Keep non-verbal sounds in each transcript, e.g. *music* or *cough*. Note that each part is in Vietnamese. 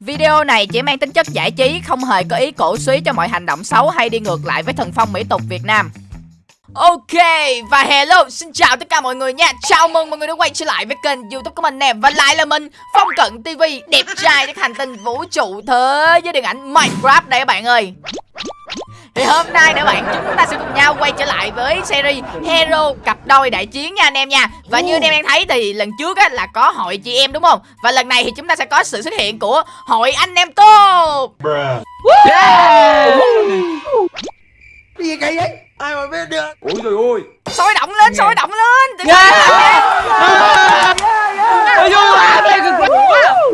Video này chỉ mang tính chất giải trí, không hề có ý cổ suý cho mọi hành động xấu hay đi ngược lại với thần phong mỹ tục Việt Nam. Ok, và hello, xin chào tất cả mọi người nha. Chào mừng mọi người đã quay trở lại với kênh youtube của mình nè. Và lại là mình, Phong Cận TV Đẹp trai các hành tinh vũ trụ thế với điện ảnh Minecraft đây các bạn ơi thì hôm nay nữa bạn chúng ta sẽ cùng nhau quay trở lại với series Hero cặp đôi đại chiến nha anh em nha Và như anh em đang thấy thì lần trước á là có hội chị em đúng không Và lần này thì chúng ta sẽ có sự xuất hiện của hội anh em tốt Yeah! Cái gì vậy? Ai mà biết được? Ôi trời ơi! Sôi động lên, sôi động lên Đừng Yeah! yeah. Ôi vui quá, đây cực quá!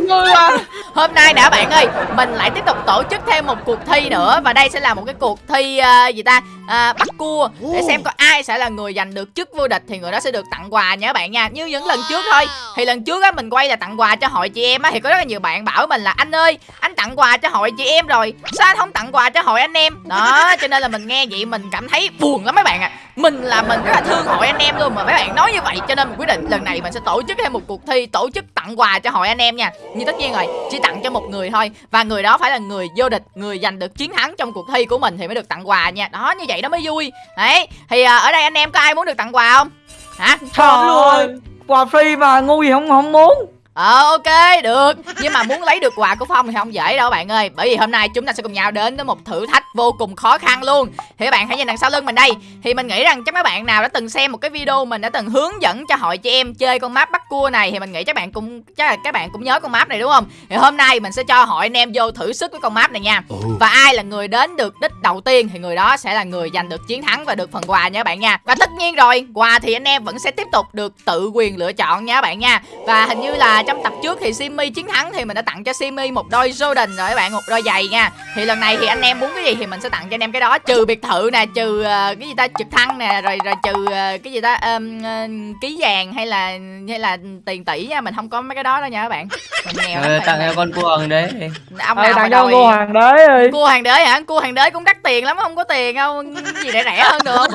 Vui quá! Hôm nay nè bạn ơi, mình lại tiếp tục tổ chức thêm một cuộc thi nữa. Và đây sẽ là một cái cuộc thi uh, gì ta? Uh, Bắt cua. Để xem có ai sẽ là người giành được chức vô địch Thì người đó sẽ được tặng quà các bạn nha. Như những lần trước thôi. Thì lần trước á mình quay là tặng quà cho hội chị em á. Thì có rất là nhiều bạn bảo mình là Anh ơi, anh tặng quà cho hội chị em rồi. Sao anh không tặng quà cho hội anh em? Đó, cho nên là mình nghe vậy mình cảm thấy buồn lắm mấy bạn ạ. à. Mình là mình rất là thương hội anh em luôn Mà mấy bạn nói như vậy cho nên mình quyết định lần này mình sẽ tổ chức thêm một cuộc thi Tổ chức tặng quà cho hội anh em nha. Nhưng tất nhiên rồi, chỉ tặng cho một người thôi Và người đó phải là người vô địch Người giành được chiến thắng trong cuộc thi của mình Thì mới được tặng quà nha. Đó, như vậy nó mới vui. Đấy, thì à, ở đây anh em có ai muốn được tặng quà không? Hả? Trời luôn Quà free mà ngu gì không không muốn Ờ ok được. Nhưng mà muốn lấy được quà của Phong thì không dễ đâu bạn ơi. Bởi vì hôm nay chúng ta sẽ cùng nhau đến với một thử thách vô cùng khó khăn luôn. Thì các bạn hãy nhìn đằng sau lưng mình đây. Thì mình nghĩ rằng chắc các bạn nào đã từng xem một cái video Mình đã từng hướng dẫn cho hội chị em chơi con map bắt cua này Thì mình nghĩ các bạn cũng chắc là các bạn cũng nhớ con map này đúng không? Thì hôm nay mình sẽ cho hội anh em vô thử sức với con map này nha. Và ai là người đến được đích đầu tiên Thì người đó sẽ là người giành được chiến thắng và được phần quà nha các bạn nha. Và tất nhiên rồi quà thì anh em vẫn sẽ tiếp tục được tự quyền lựa chọn nha các bạn nha. Và hình như là trong tập trước thì Simi chiến thắng thì mình đã tặng cho Simi một đôi Jordan rồi các bạn một đôi giày nha. Thì lần này thì anh em muốn cái gì thì mình sẽ tặng cho anh em cái đó trừ biệt thự nè trừ uh, cái gì ta trực thăng nè rồi rồi trừ uh, cái gì ta um, uh, ký vàng hay là hay là tiền tỷ nha mình không có mấy cái đó đâu nha các bạn. Mình nghèo ừ, tặng cho con cua hoàng đế ông nào tặng cho cua hoàng đế ơi cua hoàng đế hả? Cua hoàng đế cũng đắt tiền lắm không có tiền không gì để rẻ hơn được.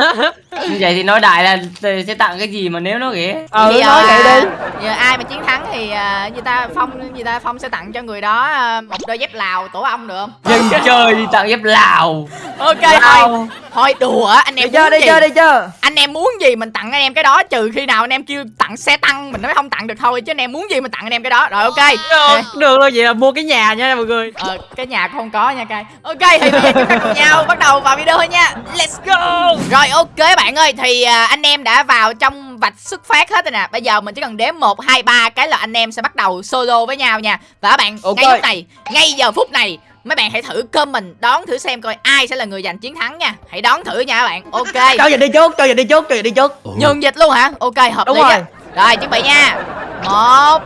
Như *laughs* vậy thì nói đại là sẽ tặng cái gì mà nếu nó ghẻ ừ nói vậy đi. giờ ai mà chiến thắng thì uh, người ta phong gì ta phong sẽ tặng cho người đó uh, một đôi dép lào tổ ong được không? Dân chơi đi tặng dép lào. Ok thôi thôi đùa anh em đi chơi đi chơi đi chơi anh em muốn gì mình tặng anh em cái đó trừ khi nào anh em kêu tặng xe tăng mình mới không tặng được thôi chứ anh em muốn gì mình tặng anh em cái đó. Rồi ok. Được, được rồi vậy là mua cái nhà nha mọi người. Ờ cái nhà không có nha cay ok thì bây giờ chúng ta cùng nhau bắt đầu vào video thôi nha. Let's go. Rồi ok bạn ơi thì uh, anh em đã vào trong vạch xuất phát hết rồi nè. Bây giờ mình chỉ cần đếm một hai ba cái là anh em sẽ bắt đầu solo với nhau nha. Và các bạn okay. ngay lúc này ngay giờ phút này mấy bạn hãy thử comment đón thử xem coi ai sẽ là người giành chiến thắng nha. Hãy đón thử nha các bạn. Ok. *laughs* Cho giờ đi trước cho giờ đi trước cho giờ đi trước. Nhường dịch luôn hả? Ok hợp Đúng lý rồi. á. Rồi chuẩn bị nha. Một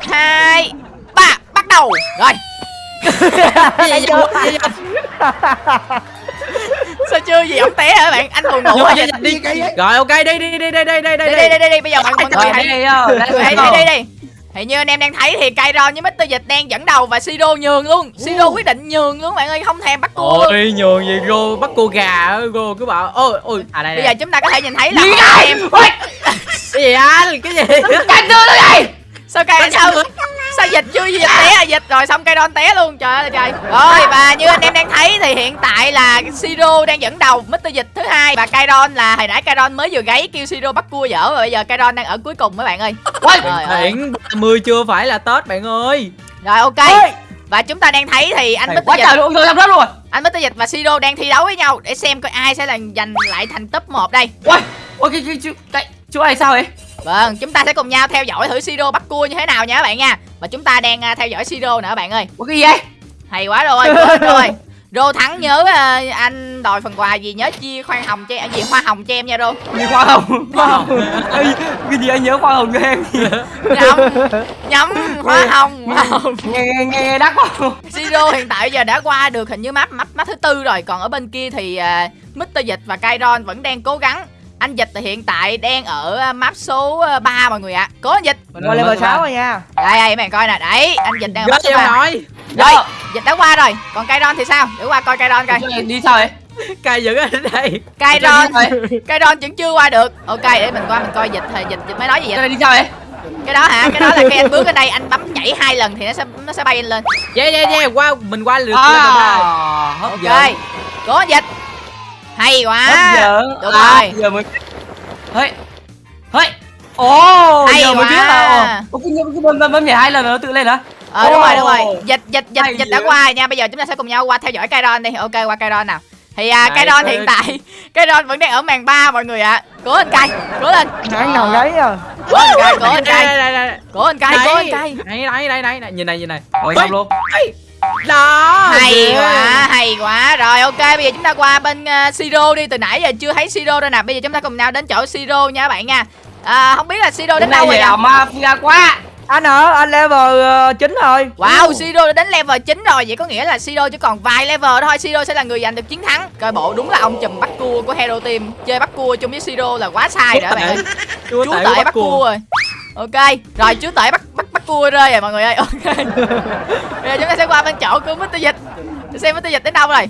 hai ba. Bắt đầu. Rồi. *laughs* *laughs* Sao chưa gì ông té hả bạn? Anh buồn ngủ rồi đi rồi ok đi đi đi đi đi đi đi đi. Đi đi đi đi bây giờ bạn mọi người hãy hãy đi đi đi thì như anh em đang thấy thì Kairon với Mr. Dịch đang dẫn đầu và Siro nhường luôn. Siro quyết định nhường luôn bạn ơi không thèm bắt cua. Luôn Ôi nhường gì? Rô bắt cô gà Rô cứ bảo ôi ôi à đây bây giờ chúng ta có thể nhìn thấy là Gì đây? em cái gì anh cái gì? Canh đưa nó đi sao cây sao sao dịch chưa dịch té à? Dịch rồi xong cây đon té luôn trời ơi trời. Rồi và như anh em đang thấy thì hiện tại là siro đang dẫn đầu mr dịch thứ hai. Và Kairon là hồi nãy Kairon mới vừa gáy kêu siro bắt cua dở rồi bây giờ Kairon đang ở cuối cùng mấy bạn ơi. Trời Thiện 30 chưa phải là Tết bạn ơi. Rồi ok. Và chúng ta đang thấy thì anh. Quá Dịch trời luôn tôi làm rồi anh Mr. Dịch và Siro đang thi đấu với nhau để xem coi ai sẽ là giành lại thành top 1 đây. Ôi Ôi cái cái chú này sao vậy? Vâng, chúng ta sẽ cùng nhau theo dõi thử Siro bắt cua như thế nào nha các bạn nha Và chúng ta đang uh, theo dõi Siro nữa bạn ơi. Ủa cái gì vậy? Hay quá rồi, rồi. *laughs* Rô thắng nhớ uh, anh đòi phần quà gì nhớ chia khoan hồng cho em gì hoa hồng cho em nha Rô. Gì khoan hồng? Hoa hồng. Cái gì anh nhớ khoan hồng cho em Nhắm nhắm hoa hồng hoa hồng. Nghe nghe nghe đắt quá. Siro hiện tại giờ đã qua được hình như map map map thứ tư rồi, còn ở bên kia thì uh, Mr. Dịch và Kairon vẫn đang cố gắng. Anh Dịch thì hiện tại đang ở map số 3 mọi người ạ. À. Cố anh Dịch. Mình qua level 6 rồi nha. Đây đây bạn coi nè, đấy, anh Dịch đang ở map số 3. nói. Rồi, Dịch đã qua rồi. Còn Kairon thì sao? Để qua coi Kairon coi. Đi sao vậy? Cay dữ ở đây. Kairon Kairon vẫn chưa qua được. Ok, để mình qua mình coi Dịch thì Dịch, dịch mới nói gì vậy? Đi sao vậy? cái đó hả cái đó là khi anh bước lên đây anh bấm nhảy hai lần thì nó sẽ nó sẽ bay lên yeah yeah yeah qua mình qua lượt à, lên rồi đây. hấp ok dẫn cố dịch hay quá. Đúng à, rồi. giờ mới hơi hơi ồ Hay giờ mới biết quá. là ồ cái cái bấm bấm bấm nhảy hai lần rồi nó tự lên hả? Ờ đúng rồi đúng rồi. Dịch dịch dịch Hay dịch đã qua nha. Bây giờ chúng ta sẽ cùng nhau qua theo dõi Kairon đi. Ok qua Kairon nào. Thì à, tôi- hiện tại *laughs* Kairon vẫn đang ở màn 3 mọi người ạ. Cố anh cay. Cố lên. Nãy nào gáy à? Cố anh cay cố đây cay. đây đây đây cố anh cay cố anh cay. Đây đây đây đây nhìn này nhìn này. Ôi. xong luôn đó hay ghê. quá hay quá. Rồi ok bây giờ chúng ta qua bên uh, siro đi. Từ nãy giờ chưa thấy siro đâu nè. Bây giờ chúng ta cùng nhau đến chỗ siro nha các bạn nha. À, không biết là siro đến đâu rồi mà mafia quá. Anh hả? Anh level ờ, 9 rồi. Wow, Siro đã đến level 9 rồi. Vậy có nghĩa là Siro chỉ còn vài level thôi. Siro sẽ là người giành được chiến thắng. Coi bộ đúng là ông chùm bắt cua của Hero Team. Chơi bắt cua chung với Siro là quá sai rồi các bạn ơi. Chúa Chú tể bắt cua. rồi. Ok, rồi chú tể bắt cua rơi rồi mọi người ơi Ok. Bây *laughs* giờ chúng ta sẽ qua bên chỗ của Mr. Dịch. Để xem Mr. Dịch đến đâu rồi.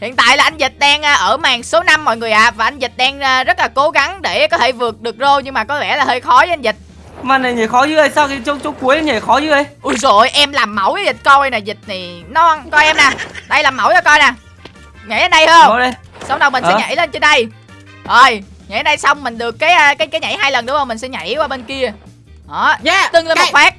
Hiện tại là anh Dịch đang à, ở màn số 5 mọi người ạ. Và anh Dịch đang à, rất là cố gắng để có thể vượt được rô Nhưng mà có vẻ là hơi khó với anh Dịch. Mà này nhảy khó dữ vậy? Sao cái chỗ chỗ cuối nhảy khó dữ vậy? Ui rồi em làm mẫu với Dịch coi nè. Dịch này non Coi em nè. Đây làm mẫu cho coi nè. Nhảy lên đây không? Xong đầu mình sẽ Ờ. nhảy lên trên đây. Rồi Nhảy đây xong mình được cái à, cái cái nhảy hai lần đúng không? Mình sẽ nhảy qua bên kia. Đó yeah Tưng lên một cái- phát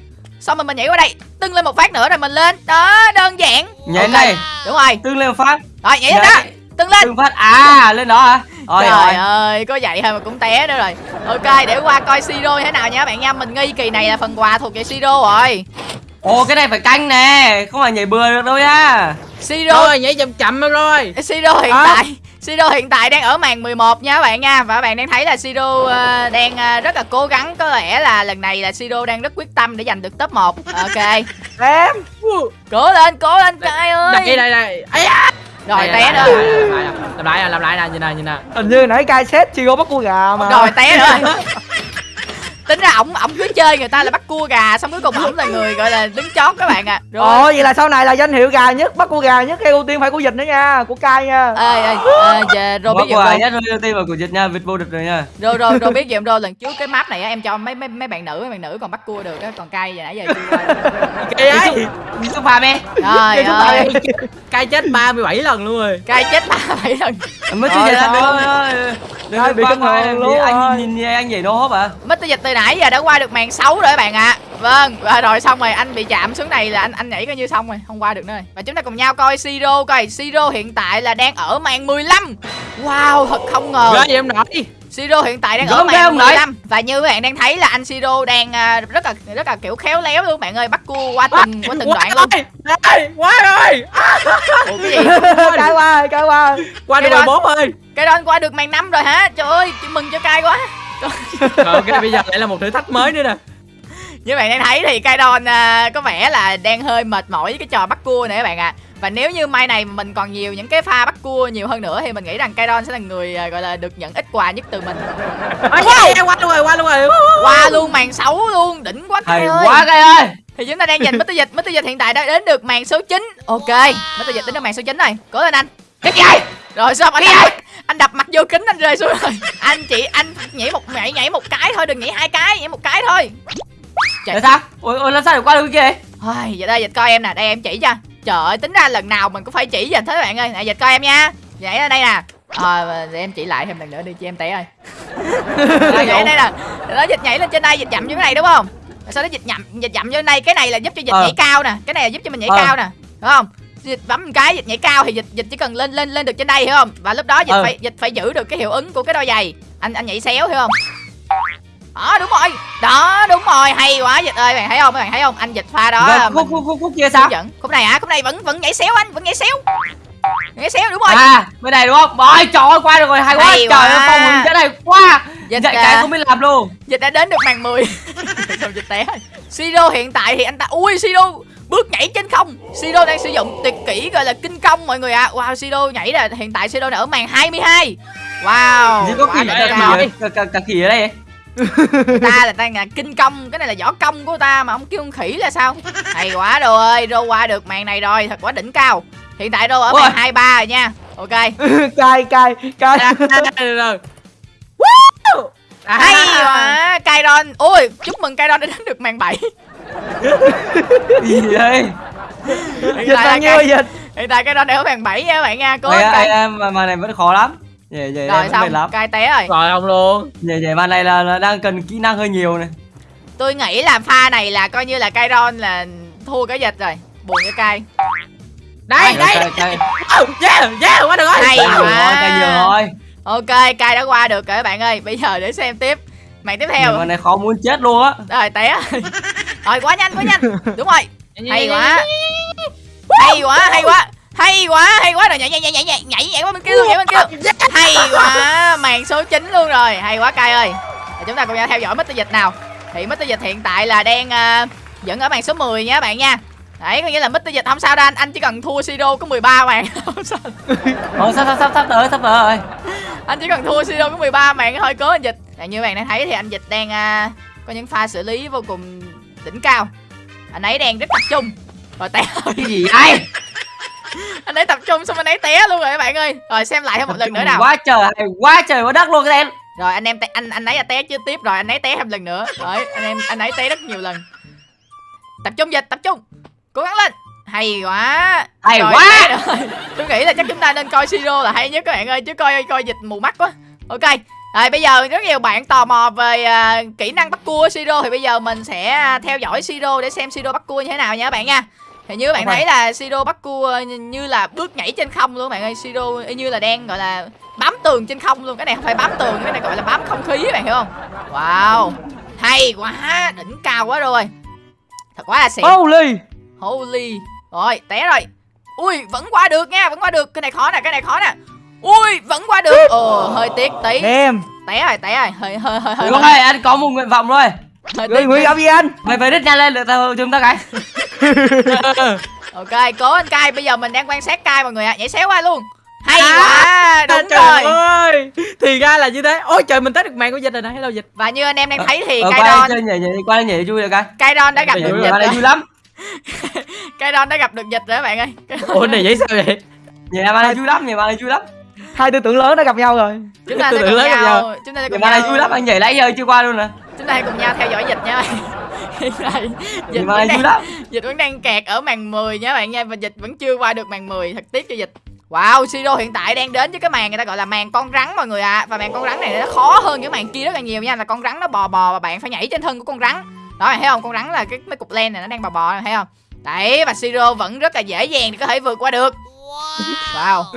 Xong rồi mình nhảy qua đây Tưng lên một phát nữa rồi mình lên. Đó đơn giản. Nhảy Ok, này. Đúng rồi. Tương lên một phát. Rồi nhảy lên đó. Tưng lên. Tương phát. À lên đó hả? Rồi Trời rồi. ơi có vậy thôi mà cũng té nữa rồi. Ok để qua coi Siro thế nào nha các bạn nha. Mình nghi kỳ này là phần quà thuộc về Siro rồi. Ồ cái này phải canh nè. Không phải nhảy bừa được đâu nha. Siro. Rồi nhảy chậm chậm rồi. Siro hiện À. tại Siro hiện tại đang ở màn 11 nha các bạn nha Và các bạn đang thấy là Siro ờ, đang ờ, rất là cố gắng Có lẽ là lần này là Siro đang rất quyết tâm để giành được top 1 Ok em Cố lên, cố lên cay ơi đây đây đây. Rồi té nữa làm lại làm lại nè nhìn nè nhìn nè hình như nãy cai xét chưa có bắt cua gà mà Rồi té nữa Tính ra ổng ổng cứ chơi người ta là bắt cua gà Xong cuối cùng ổng là người gọi là đứng chót các bạn à Rồi. Ồ vậy là sau này là danh hiệu gà nhất bắt cua gà nhất cái ưu tiên phải của dịch nữa nha của cai nha. Ơi ơi ơi, giờ rồi biết Mất không nhất rồi tim vào của dịch nha vịt vô địch rồi nha. Rồi rồi rồi biết gì không rồi lần trước cái map này á em cho mấy mấy mấy bạn nữ mấy bạn nữ còn bắt cua được á còn cay giờ nãy giờ chưa cây ấy. Số pha mẹ trời ơi. Cây chết 37 lần luôn rồi. Cay chết ba bảy lần. Mới Rồi, chưa dịch thôi. được đừng bị thường vì luôn. anh rồi. nhìn nhìn anh nhảy nô hốp à Mr. Dịch từ nãy giờ đã qua được màn 6 rồi các bạn ạ. Vâng và rồi xong rồi anh bị chạm xuống này là anh anh nhảy coi như xong rồi Không qua được nữa rồi Và chúng ta cùng nhau coi Siro coi. Siro hiện tại là đang ở màn 15 Wow thật không ngờ. Vậy em nội? Siro hiện tại đang ở Gớm ghê màn không nội? 15 Và như các bạn đang thấy là anh Siro đang à, rất là rất là kiểu khéo léo luôn bạn ơi. Bắt cua qua từng qua từng đoạn luôn. quá rồi Ủa cái gì? Cai qua cai qua. qua được đó- 14 ơi. Cái đó qua được màn 5 rồi hả? Trời ơi chúc mừng cho cay quá ok bây giờ lại là một thử thách mới nữa nè Như bạn đang thấy thì Kaidon à, có vẻ là đang hơi mệt mỏi với cái trò bắt cua này các bạn ạ. Và nếu như mai này mình còn nhiều những cái pha bắt cua nhiều hơn nữa thì mình nghĩ rằng Kaidon sẽ là người à, gọi là được nhận ít quà nhất từ mình. Yeah, qua luôn rồi qua luôn rồi Qua luôn màn 6 luôn, đỉnh quá Kai ơi. quá cây ơi Thì chúng ta đang giành Mr. Dịch, Mr. Dịch hiện tại đã đến được màn số 9. Ok, Mr. Dịch đến được màn số 9 rồi. Cố lên anh. cái gì Rồi xong anh đập, anh đập mặt vô kính anh rơi xuống rồi. *laughs* Anh chị anh nhảy một nhảy nhảy một cái thôi, đừng nhảy hai cái, nhảy một cái thôi. tại sao ôi ôi làm sao để qua được kia Thôi, giờ đây dịch coi em nè, đây em chỉ cho. Trời ơi, tính ra lần nào mình cũng phải chỉ vậy thế bạn ơi. Nè dịch coi em nha. Nhảy ra đây nè. Ờ, để em chỉ lại thêm lần nữa đi cho em té ơi. Rồi, *laughs* nhảy đây nè. Đó dịch nhảy lên trên đây, dịch chậm như cái này đúng không? Sau đó dịch nhậm dịch chậm vô đây, cái này là giúp cho dịch Ờ. nhảy cao nè, cái này là giúp cho mình nhảy Ờ. cao nè. Đúng không? Dịch bấm một cái dịch nhảy cao thì dịch dịch chỉ cần lên lên lên được trên đây hiểu không? Và lúc đó dịch Ờ. phải dịch phải giữ được cái hiệu ứng của cái đôi giày. Anh anh nhảy xéo hiểu không? Đó đúng rồi. Đó đúng rồi, hay quá dịch ơi, bạn thấy không? Các bạn thấy không? Anh dịch pha đó. Rồi, là khúc mình- khúc khúc khúc kia sao dẫn khúc này hả khúc này vẫn vẫn nhảy xéo anh vẫn nhảy xéo nhảy xéo đúng rồi à bên này đúng không ôi trời ơi qua được rồi hay quá Hay trời ơi phong hình cái này quá dịch dạy à, cái cũng biết làm luôn dịch đã đến được màn 10 xong *laughs* dịch té rồi siro hiện tại thì anh ta ui siro bước nhảy trên không. Siro đang sử dụng tuyệt kỹ gọi là kinh công mọi người ạ. Wow siro nhảy là hiện tại siro đã ở màn 22 wow gì có quá khỉ ở đây cả, khỉ ở đây. Ta là đang là kinh công cái này là võ công của ta mà ông kêu con khỉ là sao? Hay quá đồ ơi rô qua được màn này rồi thật quá đỉnh cao. Hiện tại rô ở Ôi. màn 23 rồi nha. Ok. Cai cai cai À, rồi hay quá Kairon. Ôi chúc mừng Kairon đã đến được màn 7 gì vậy? Dịch bao nhiêu dịch hiện tại đang ở màn 7 nha các bạn nha cố cay ê, mà mà này vẫn khó lắm. Về về rồi xong lắm. cay té rồi. Rồi không luôn. Về về màn này là, là đang cần kỹ năng hơi nhiều này. Tôi nghĩ là pha này là coi như là Kairon là thua cái dịch rồi. Buồn cho cay. Đây đây. Oh, yeah yeah quá được rồi. Hay cay nhiều rồi. Quá ok cay đã qua được rồi các bạn ơi. Bây giờ để xem tiếp. Màn tiếp theo. Màn này khó muốn chết luôn á. Rồi té rồi quá nhanh quá nhanh. Đúng rồi. Hay quá. hay quá hay quá. Hay quá hay quá. Rồi nhảy nhảy nhảy nhảy nhảy nhảy nhảy qua bên kia luôn nhảy bên kia. Hay quá. Màn số 9 luôn rồi. Hay quá cay ơi. Chúng ta cùng nhau theo dõi Mr Dịch nào. Thì Mr Dịch hiện tại là đang uh, dẫn ở màn số 10 nha các bạn nha. Đấy có nghĩa là Mr Dịch không sao đâu anh anh chỉ cần thua Siro có 13 màn *laughs* không sao. Ồ, sắp sắp sắp sắp tới sắp tới rồi? Anh chỉ cần thua Siro có 13 màn thôi cố anh Dịch. Và như bạn đang thấy thì anh Dịch đang uh, có những pha xử lý vô cùng đỉnh cao. Anh ấy đang rất tập trung. Rồi té. *laughs* Cái gì vậy? *laughs* Anh ấy tập trung xong anh ấy té luôn rồi các bạn ơi. Rồi xem lại thêm một lần nữa nào. quá trời quá trời quá đất luôn cái em. Rồi anh em té, anh anh ấy là té chưa tiếp rồi anh ấy té thêm lần nữa. Rồi anh em anh ấy té rất nhiều lần. Tập trung dịch tập trung. Cố gắng lên. Hay quá. Hay Rồi, quá. tôi nghĩ là chắc chúng ta nên coi siro là hay nhất các bạn ơi chứ coi coi dịch mù mắt quá. Ok rồi bây giờ rất nhiều bạn tò mò về à, kỹ năng bắt cua siro thì bây giờ mình sẽ à, theo dõi siro để xem siro bắt cua như thế nào nha các bạn nha. Thì như các bạn thấy là siro bắt cua như- là bước nhảy trên không luôn các bạn ơi. Siro như là đang gọi là bám tường trên không luôn. Cái này không phải bám tường cái này gọi là bám không khí các bạn hiểu không? Wow hay quá đỉnh cao quá rồi. Thật quá là xịn. Holy! Holy. Rồi té rồi. Ui vẫn qua được nha vẫn qua được. Cái này khó nè cái này khó nè ui vẫn qua được. Ồ hơi tiếc tí. Em. Té rồi té rồi. Hơi hơi hơi hơi Đúng rồi anh có một nguyện vọng rồi hơi tiếc nguyện vọng gì anh mày phải đít nhanh lên được tao chúng ta cái ok cố anh cai. Bây giờ mình đang quan sát cai mọi người ạ. Nhảy xéo qua luôn. Hay À, quá đúng trời rồi. ơi. Thì ra là như thế. Ôi trời mình tới được màn của dịch rồi nè. Hello dịch. Và như anh em đang thấy thì ờ, Kairon chơi nhảy nhảy qua nhảy vui được cái. Kairon đã gặp được dịch rồi. vui lắm. *laughs* Kairon đã gặp được dịch rồi các bạn ơi. Ủa này vậy sao vậy? Nhảy màn này vui lắm nhảy màn này vui lắm hai tư tưởng lớn đã gặp nhau rồi. Chúng ta sẽ cùng lấy gặp nhau chúng ta sẽ cùng màn này nhau vui lắm anh nhảy nãy giờ chưa qua luôn nè. Chúng ta hãy cùng nhau theo dõi dịch nha. Hiện *laughs* dịch vẫn vui đang, lắm. dịch vẫn đang kẹt ở màn 10 nha các bạn nha và dịch vẫn chưa qua được màn 10 thật tiếc cho dịch. Wow, Siro hiện tại đang đến với cái màn người ta gọi là màn con rắn mọi người ạ. À. Và màn con rắn này nó khó hơn cái màn kia rất là nhiều nha Là con rắn nó bò bò và bạn phải nhảy trên thân của con rắn. Đó bạn thấy không, con rắn là cái mấy cục len này nó đang bò bò này, thấy không? Đấy, và Siro vẫn rất là dễ dàng để có thể vượt qua được Wow. *laughs*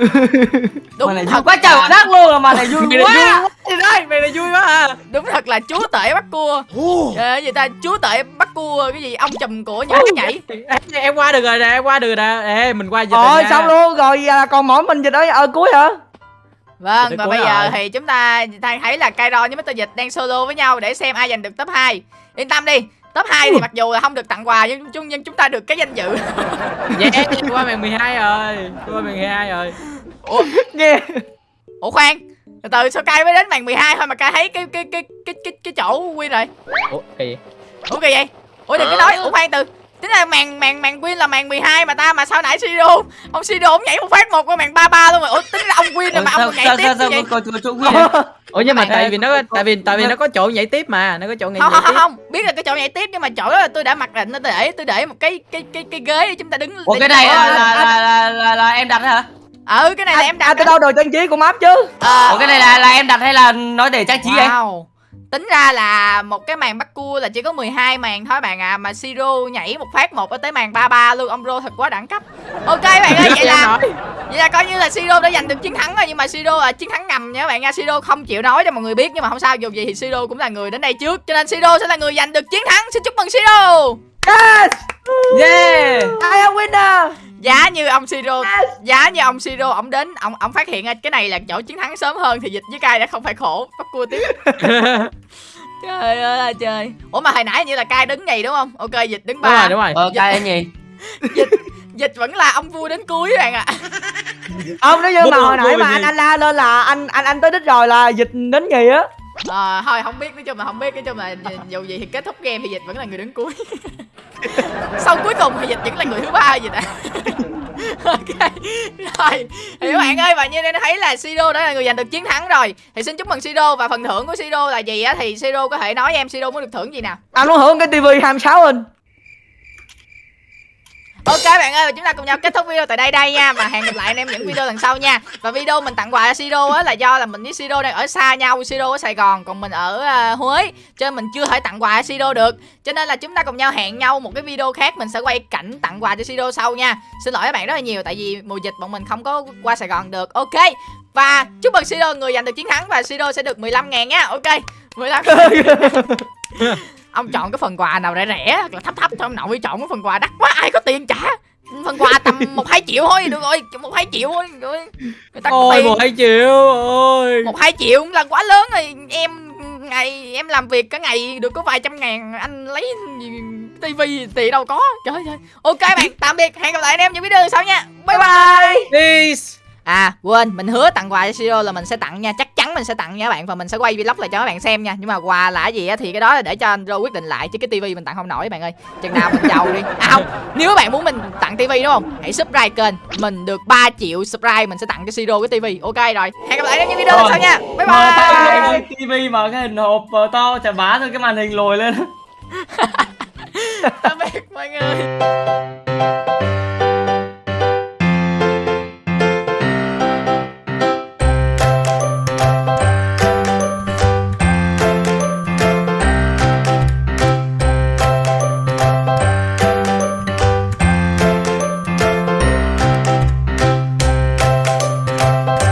Đúng vui thật quá trời là- quá đất luôn mà này vui mày này quá. vui quá. Thì đây mày này vui quá à. Đúng thật là chúa tể bắt cua. Trời ơi, gì ta chúa tể bắt cua cái gì ông chùm của cái nhảy. Ê, em qua được rồi nè em qua được nè. Ê mình qua dịch rồi xong luôn rồi à, còn mỗi mình dịch ở ở cuối hả? Vâng và bây giờ rồi. thì chúng ta đang thấy là Kairon với Mr Dịch đang solo với nhau để xem ai giành được top 2 yên tâm đi top 2 thì mặc dù là không được tặng quà nhưng chúng nhưng chúng ta được cái danh dự. Yeah qua màn 12 rồi. Qua màn 12 rồi. Nghe. Ủa khoan từ từ sao cay mới đến màn 12 thôi mà cay thấy cái cái cái cái cái cái chỗ win rồi? Ủa kỳ ủa kỳ vậy? Ủa đừng có nói. Ủa khoan từ là màn màn màn win là màn 12 mà ta mà sao nãy Siro ông Siro ông nhảy một phát một qua màn 33 luôn rồi ủa tính là ông win rồi mà ông nhảy sao tiếp sao sao vậy ủa nhưng mà tại vì nó tại vì tại vì nó có chỗ nhảy tiếp mà nó có chỗ nhảy, không nhảy không không tiếp. không biết là cái chỗ nhảy tiếp nhưng mà chỗ đó là tôi đã mặc định tôi để tôi để một cái cái cái cái ghế để chúng ta đứng Ủa cái này là là là là, là, là em đặt hả? ừ cái này là em đặt à, từ đâu đồ trang trí của map chứ. Ờ, Ủa cái này là là em đặt hay là nói để trang trí vậy? wow. Tính ra là một cái màn bắt cua là chỉ có 12 màn thôi bạn à mà siro nhảy một phát một tới màn 33 luôn ông rô thật quá đẳng cấp. Ok bạn ơi vậy là vậy là coi như là siro đã giành được chiến thắng rồi nhưng mà siro là chiến thắng ngầm nha các bạn nha siro không chịu nói cho mọi người biết nhưng mà không sao dù gì thì siro cũng là người đến đây trước cho nên siro sẽ là người giành được chiến thắng. Xin chúc mừng siro. Yes! Yeah! I am winner giá như ông siro giá như ông siro ông đến ông ông phát hiện ra cái này là chỗ chiến thắng sớm hơn thì dịch với cai đã không phải khổ bắt cua tiếp. *laughs* Trời ơi là trời. Ủa mà hồi nãy như là cai đứng nhì đúng không? Ok dịch đứng đúng ba. rồi đúng rồi. Ờ cái anh gì? dịch vẫn là ông vui đến cuối bạn ạ. Ông nếu như mà hồi nãy mà anh anh la lên là anh anh anh tới đích rồi là dịch đến gì á à, thôi không biết nói chung là không biết nói chung là dù gì thì kết thúc game thì dịch vẫn là người đứng cuối. *laughs* Sau cuối cùng thì dịch vẫn là người thứ ba dịch *laughs* ạ ok rồi. Thì các bạn ơi và như đây thấy là Siro đã là người giành được chiến thắng rồi thì xin chúc mừng Siro và phần thưởng của Siro là gì á? Thì Siro có thể nói em Siro muốn được thưởng gì nào? Anh muốn hưởng cái tivi 26 inch. Ok bạn ơi, chúng ta cùng nhau kết thúc video tại đây đây nha Và hẹn gặp lại anh em những video lần sau nha. Và video mình tặng quà cho Siro á là do là mình với Siro đang ở xa nhau Siro ở Sài Gòn, còn mình ở uh, Huế Cho nên mình chưa thể tặng quà cho Siro được. Cho nên là chúng ta cùng nhau hẹn nhau một cái video khác Mình sẽ quay cảnh tặng quà cho Siro sau nha. Xin lỗi các bạn rất là nhiều Tại vì mùa dịch bọn mình không có qua Sài Gòn được. Ok Và chúc mừng Siro người giành được chiến thắng Và Siro sẽ được 15 ngàn nha. Ok 15 *laughs* *laughs* Ông chọn cái phần quà nào rẻ rẻ hoặc là thấp thấp thôi ông nội chọn cái phần quà đắt quá ai có tiền trả? Phần quà tầm *laughs* một hai triệu thôi được rồi một hai triệu thôi người ta có ôi tiền. một hai triệu ôi. Một hai triệu cũng là quá lớn rồi em ngày em làm việc cả ngày được có vài trăm ngàn anh lấy tivi tiền đâu có. Trời ơi ok bạn tạm biệt hẹn gặp lại anh em những video sau nha. Bye. bye. Peace À quên mình hứa tặng quà cho Siro là mình sẽ tặng nha Chắc chắn mình sẽ tặng nha các bạn Và mình sẽ quay vlog lại cho các bạn xem nha. Nhưng mà quà là gì á thì cái đó là để cho anh Rô quyết định lại Chứ cái tivi mình tặng không nổi các bạn ơi. Chừng nào mình giàu đi. À không Nếu các bạn muốn mình tặng tivi đúng không? Hãy subscribe kênh Mình được 3 triệu subscribe Mình sẽ tặng cho Siro cái tivi Ok rồi. Hẹn gặp lại trong những video lần sau nha. Bye bye. tivi mà cái hình hộp to chà bá thôi cái màn hình lồi lên. *laughs* Tạm biệt mọi người